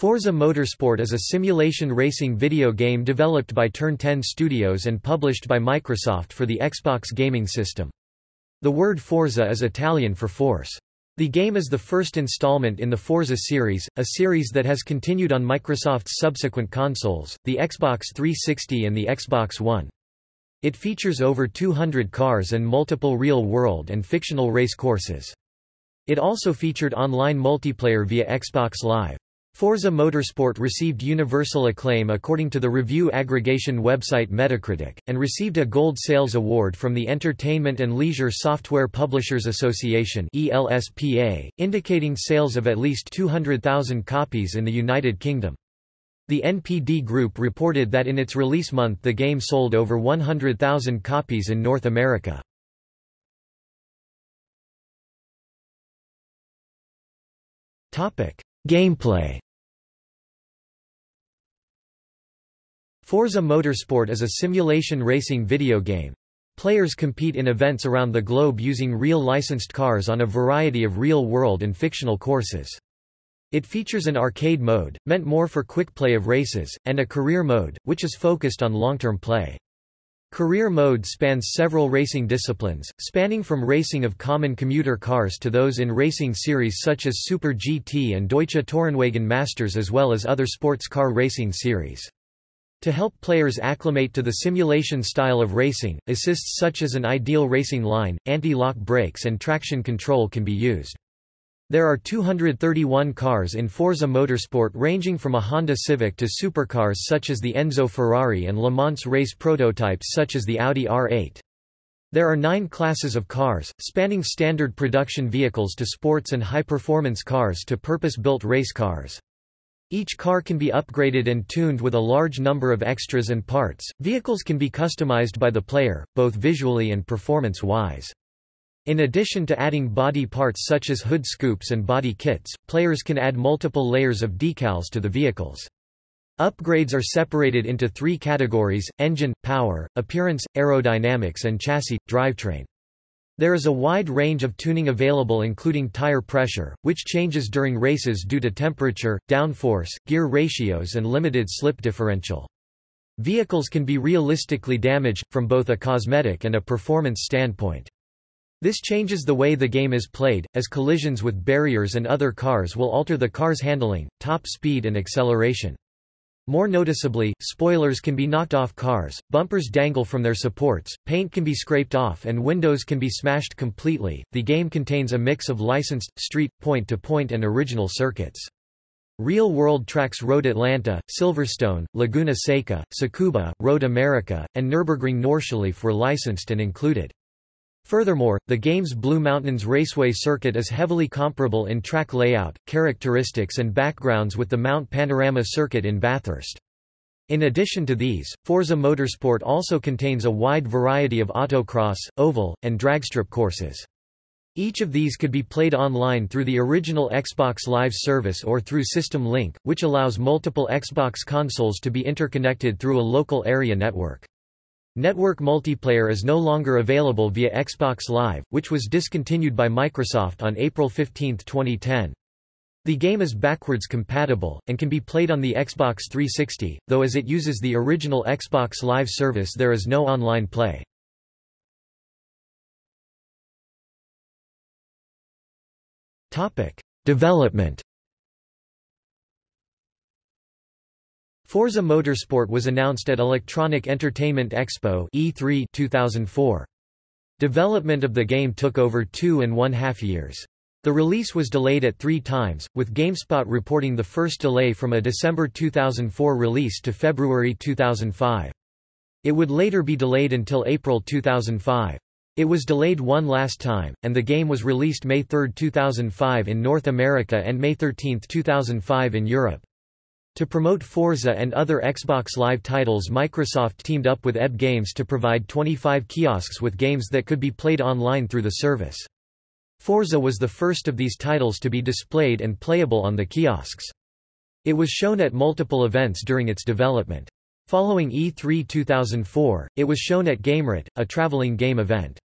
Forza Motorsport is a simulation racing video game developed by Turn 10 Studios and published by Microsoft for the Xbox gaming system. The word Forza is Italian for force. The game is the first installment in the Forza series, a series that has continued on Microsoft's subsequent consoles, the Xbox 360 and the Xbox One. It features over 200 cars and multiple real-world and fictional race courses. It also featured online multiplayer via Xbox Live. Forza Motorsport received universal acclaim according to the review aggregation website Metacritic, and received a Gold Sales Award from the Entertainment and Leisure Software Publishers Association indicating sales of at least 200,000 copies in the United Kingdom. The NPD Group reported that in its release month the game sold over 100,000 copies in North America. Gameplay Forza Motorsport is a simulation racing video game. Players compete in events around the globe using real licensed cars on a variety of real-world and fictional courses. It features an arcade mode, meant more for quick play of races, and a career mode, which is focused on long-term play. Career mode spans several racing disciplines, spanning from racing of common commuter cars to those in racing series such as Super GT and Deutsche Tourenwagen Masters as well as other sports car racing series. To help players acclimate to the simulation style of racing, assists such as an ideal racing line, anti-lock brakes and traction control can be used. There are 231 cars in Forza Motorsport ranging from a Honda Civic to supercars such as the Enzo Ferrari and Le Mans race prototypes such as the Audi R8. There are nine classes of cars, spanning standard production vehicles to sports and high-performance cars to purpose-built race cars. Each car can be upgraded and tuned with a large number of extras and parts. Vehicles can be customized by the player, both visually and performance-wise. In addition to adding body parts such as hood scoops and body kits, players can add multiple layers of decals to the vehicles. Upgrades are separated into three categories, engine, power, appearance, aerodynamics and chassis, drivetrain. There is a wide range of tuning available including tire pressure, which changes during races due to temperature, downforce, gear ratios and limited slip differential. Vehicles can be realistically damaged, from both a cosmetic and a performance standpoint. This changes the way the game is played, as collisions with barriers and other cars will alter the car's handling, top speed and acceleration. More noticeably, spoilers can be knocked off cars, bumpers dangle from their supports, paint can be scraped off and windows can be smashed completely. The game contains a mix of licensed, street, point-to-point -point and original circuits. Real-world tracks Road Atlanta, Silverstone, Laguna Seca, Tsukuba, Road America, and Nürburgring Nordschleife were licensed and included. Furthermore, the game's Blue Mountains Raceway circuit is heavily comparable in track layout, characteristics and backgrounds with the Mount Panorama circuit in Bathurst. In addition to these, Forza Motorsport also contains a wide variety of autocross, oval, and dragstrip courses. Each of these could be played online through the original Xbox Live service or through System Link, which allows multiple Xbox consoles to be interconnected through a local area network. Network multiplayer is no longer available via Xbox Live, which was discontinued by Microsoft on April 15, 2010. The game is backwards compatible, and can be played on the Xbox 360, though as it uses the original Xbox Live service there is no online play. Development Forza Motorsport was announced at Electronic Entertainment Expo E3 2004. Development of the game took over two and one half years. The release was delayed at three times, with GameSpot reporting the first delay from a December 2004 release to February 2005. It would later be delayed until April 2005. It was delayed one last time, and the game was released May 3, 2005 in North America and May 13, 2005 in Europe. To promote Forza and other Xbox Live titles Microsoft teamed up with EB Games to provide 25 kiosks with games that could be played online through the service. Forza was the first of these titles to be displayed and playable on the kiosks. It was shown at multiple events during its development. Following E3 2004, it was shown at Gamerit, a traveling game event.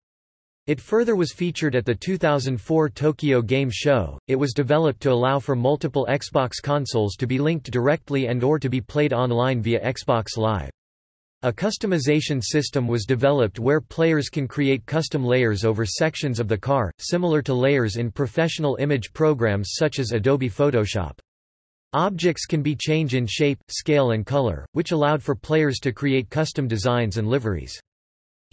It further was featured at the 2004 Tokyo Game Show. It was developed to allow for multiple Xbox consoles to be linked directly and or to be played online via Xbox Live. A customization system was developed where players can create custom layers over sections of the car, similar to layers in professional image programs such as Adobe Photoshop. Objects can be changed in shape, scale and color, which allowed for players to create custom designs and liveries.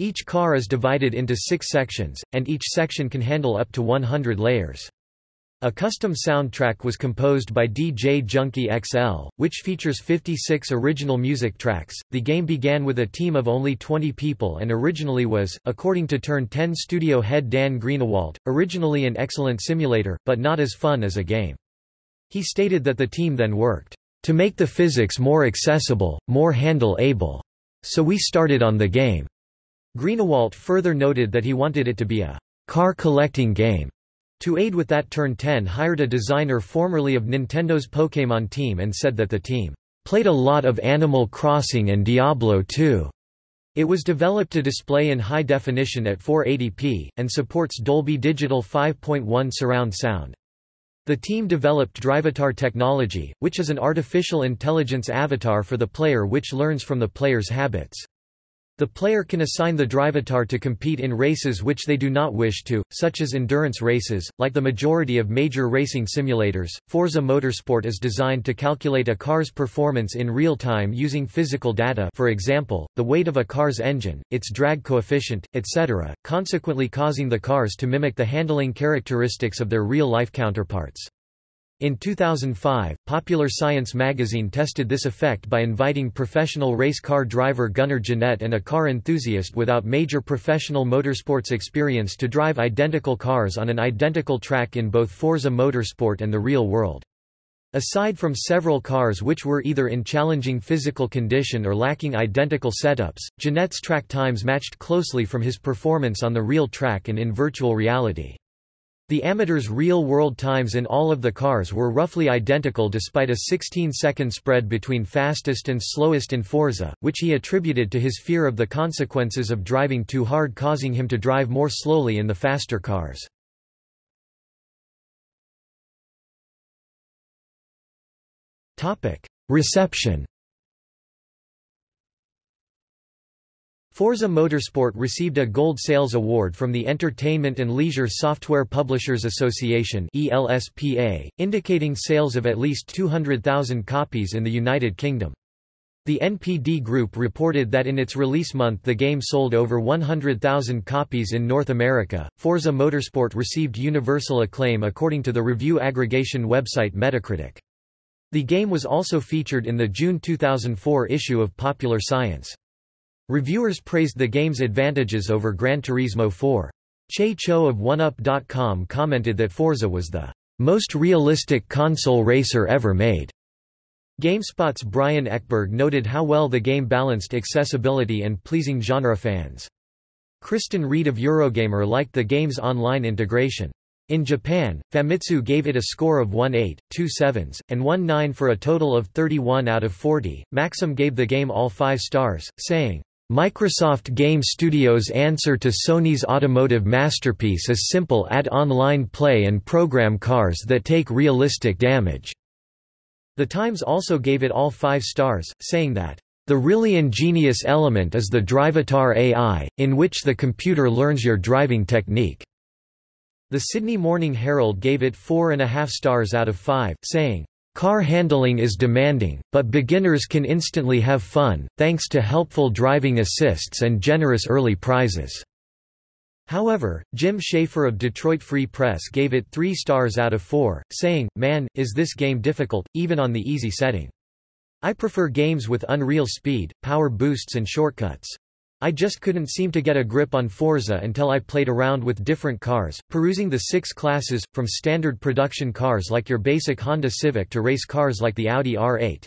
Each car is divided into six sections, and each section can handle up to 100 layers. A custom soundtrack was composed by DJ Junkie XL, which features 56 original music tracks. The game began with a team of only 20 people and originally was, according to Turn 10 studio head Dan Greenawalt, originally an excellent simulator, but not as fun as a game. He stated that the team then worked to make the physics more accessible, more handle-able. So we started on the game. Greenawalt further noted that he wanted it to be a car collecting game to aid with that Turn 10 hired a designer formerly of Nintendo's Pokémon team and said that the team played a lot of Animal Crossing and Diablo 2. It was developed to display in high definition at 480p, and supports Dolby Digital 5.1 surround sound. The team developed Drivatar technology, which is an artificial intelligence avatar for the player which learns from the player's habits. The player can assign the drivatar to compete in races which they do not wish to, such as endurance races. Like the majority of major racing simulators, Forza Motorsport is designed to calculate a car's performance in real time using physical data for example, the weight of a car's engine, its drag coefficient, etc., consequently causing the cars to mimic the handling characteristics of their real-life counterparts. In 2005, Popular Science magazine tested this effect by inviting professional race car driver Gunnar Jeanette and a car enthusiast without major professional motorsports experience to drive identical cars on an identical track in both Forza Motorsport and the real world. Aside from several cars which were either in challenging physical condition or lacking identical setups, Jeanette's track times matched closely from his performance on the real track and in virtual reality. The amateur's real-world times in all of the cars were roughly identical despite a 16-second spread between fastest and slowest in Forza, which he attributed to his fear of the consequences of driving too hard causing him to drive more slowly in the faster cars. Reception Forza Motorsport received a Gold Sales Award from the Entertainment and Leisure Software Publishers Association indicating sales of at least 200,000 copies in the United Kingdom. The NPD Group reported that in its release month the game sold over 100,000 copies in North America. Forza Motorsport received universal acclaim according to the review aggregation website Metacritic. The game was also featured in the June 2004 issue of Popular Science. Reviewers praised the game's advantages over Gran Turismo 4. Che Chou of 1UP.com commented that Forza was the most realistic console racer ever made. GameSpot's Brian Ekberg noted how well the game balanced accessibility and pleasing genre fans. Kristan Reed of Eurogamer liked the game's online integration. In Japan, Famitsu gave it a score of 1.8, 2 sevens, and 1.9 for a total of 31 out of 40. Maxim gave the game all 5 stars, saying, Microsoft Game Studios' answer to Sony's automotive masterpiece is simple add online play and program cars that take realistic damage. The Times also gave it all five stars, saying that, "...the really ingenious element is the Drivatar AI, in which the computer learns your driving technique." The Sydney Morning Herald gave it four and a half stars out of five, saying, Car handling is demanding, but beginners can instantly have fun, thanks to helpful driving assists and generous early prizes. However, Jim Schaefer of Detroit Free Press gave it 3 stars out of 4, saying, Man, is this game difficult, even on the easy setting. I prefer games with unreal speed, power boosts and shortcuts. I just couldn't seem to get a grip on Forza until I played around with different cars, perusing the six classes, from standard production cars like your basic Honda Civic to race cars like the Audi R8.